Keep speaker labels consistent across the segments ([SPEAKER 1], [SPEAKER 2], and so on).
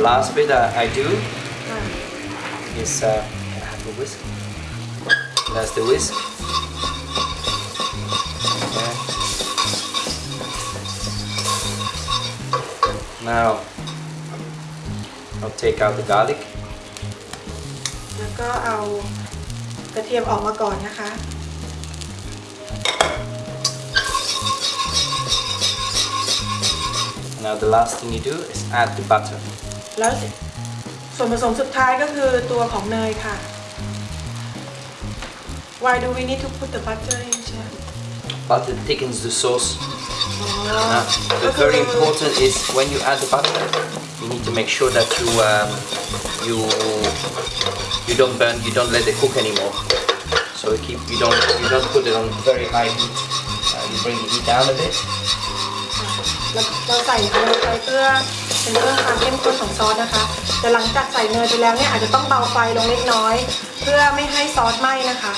[SPEAKER 1] last bit that I do
[SPEAKER 2] ค่ะ
[SPEAKER 1] is uh, can I have the whisk? That's the whisk. Okay. Now I'll take out the garlic.
[SPEAKER 2] แล้วก็เอากระเทียมออกมาก่อนนะคะ
[SPEAKER 1] Now the last thing you do is add the butter.
[SPEAKER 2] แล้วส่วนผสมสุดท้ายก็คือตัวของเนยค่ะ Why do we need to put the butter in chef
[SPEAKER 1] Butter thickens the sauce.
[SPEAKER 2] อ๋อ
[SPEAKER 1] Now,
[SPEAKER 2] ก็
[SPEAKER 1] the
[SPEAKER 2] คือ
[SPEAKER 1] very important is when you add the butter, you need to make sure that you um, you you don't burn, you don't let it cook anymore. So you keep you don't you don't put it on very high heat. Uh, you bring the heat down a bit.
[SPEAKER 2] แล้วเราใส่เนยไปเพื่อ เป็นเรื่องความเข้มข้นของซอสนะคะแต่หลังจากใส่เนยไปแล้วเนี่ยอาจจะต้องเบาไฟลงเล็กน้อย เพื่อไม่ให้ซอสไหม้นะคะ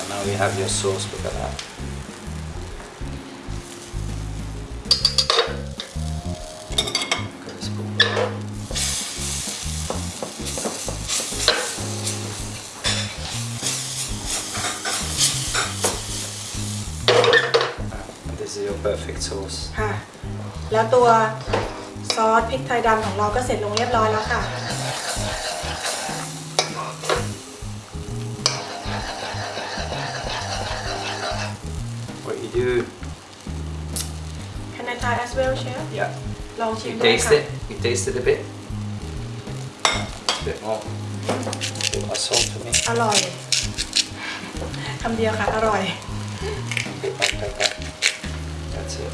[SPEAKER 1] and now you have your sauce. Look at that. Your perfect sauce.
[SPEAKER 2] ค่ะ แล้วตัวซอสพริกไทยดำของเราก็เสร็จลงเรียบร้อยแล้วค่ะ
[SPEAKER 1] What you do?
[SPEAKER 2] Can I try as well chef
[SPEAKER 1] Yeah.
[SPEAKER 2] ลองชิม
[SPEAKER 1] You
[SPEAKER 2] ดู
[SPEAKER 1] taste
[SPEAKER 2] ค่ะ
[SPEAKER 1] it. You taste it a bit. A bit more. A bit more salt for me.
[SPEAKER 2] อร่อยคำเดียวค่ะ อร่อย
[SPEAKER 1] A bit like pepper. That's it.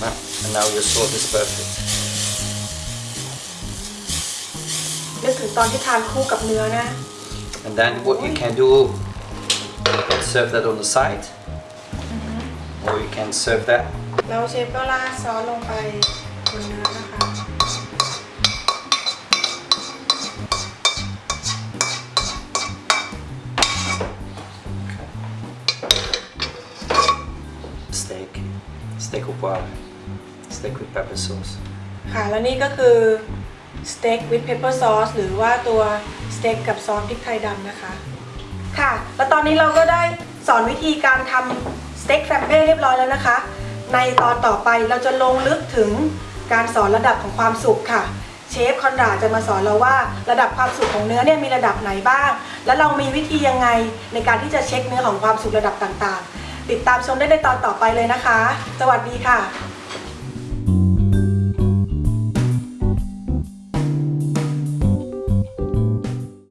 [SPEAKER 1] Now, and now your sauce is perfect.
[SPEAKER 2] นึกถึงตอนที่ทานคู่กับเนื้อนะ
[SPEAKER 1] And then what you can do, you can serve that on the side, or you can serve that.
[SPEAKER 2] แล้วเชฟก็ราดซอสลงไปบนเนื้อนะคะ
[SPEAKER 1] Steak, steak au poivre, steak with pepper sauce.
[SPEAKER 2] ค่ะแล้วนี่ก็คือสเต็กวิ t เพปเปอร์ซอสหรือว่าตัวสเต็กกับซอสพริกไทยดำนะคะ ค่ะ แล้วตอนนี้เราก็ได้สอนวิธีการทำสเต็ก flambé เรียบร้อยแล้วนะคะ ในตอนต่อไปเราจะลงลึกถึงการสอนระดับของความสุกค่ะ เชฟคอนราจะมาสอนเราว่าระดับความสุกของเนื้อเนี่ยมีระดับไหนบ้าง และเรามีวิธียังไงในการที่จะเช็คเนื้อของความสุกระดับต่างๆ ติดตามชมได้ในตอนต่อไปเลยนะคะ สวัสดีค่ะ